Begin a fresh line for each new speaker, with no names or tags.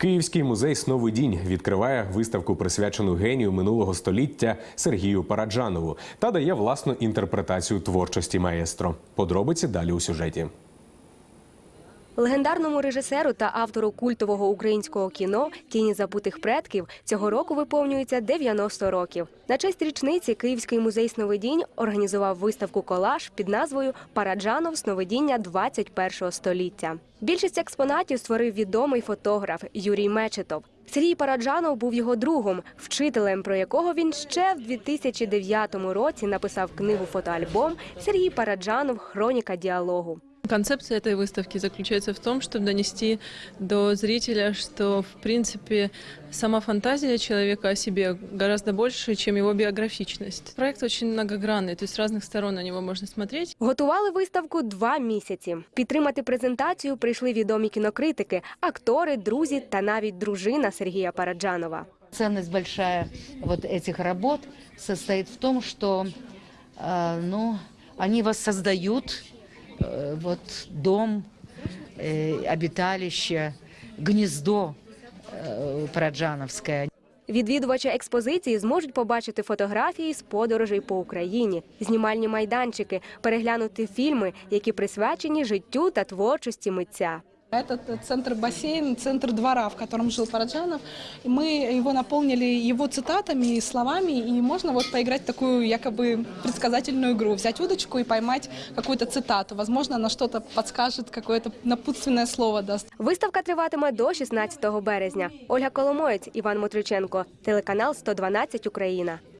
Київський музей Сновидінь відкриває виставку, присвячену генію минулого століття Сергію Параджанову та дає власну інтерпретацію творчості маестро. Подробиці далі у сюжеті.
Легендарному режисеру та автору культового українського кіно Тіні забутих предків цього року виповнюється 90 років. На честь річниці Київський музей сновидінь організував виставку колаж під назвою Параджанов сновидіння 21 століття. Більшість експонатів створив відомий фотограф Юрій Мечетов. Сергій Параджанов був його другом, вчителем, про якого він ще в 2009 році написав книгу фотоальбом Сергій Параджанов Хроніка діалогу.
Концепция этой выставки заключается в том, чтобы донести до зрителя, что, в принципе, сама фантазия человека о себе гораздо больше, чем его биографичность. Проект очень многогранный, то есть с разных сторон на него можно смотреть.
Готували виставку два місяці. Підтримати презентацію прийшли відомі кінокритики, актори, друзі та навіть дружина Сергія Параджанова.
Ценность большая вот этих работ состоит в том, что э, ну, они воссоздают э, вот дом, э, обиталище, гнездо э,
Відвідувачі експозиції зможуть побачити фотографії з подорожей по Україні, знімальні майданчики, переглянути фільми, які присвячені життю та творчості митця.
Этот центр-бассейн, центр двора, в котором жил Параджанов. И мы его наполнили его цитатами и словами, и можно вот поиграть в такую якобы предсказательную игру, взять удочку и поймать какую-то цитату. Возможно, она что-то подскажет, какое-то напутственное слово даст.
Виставка триватиме до 16 березня. Ольга Коломоєць, Іван Мотриченко, телеканал 112 Україна.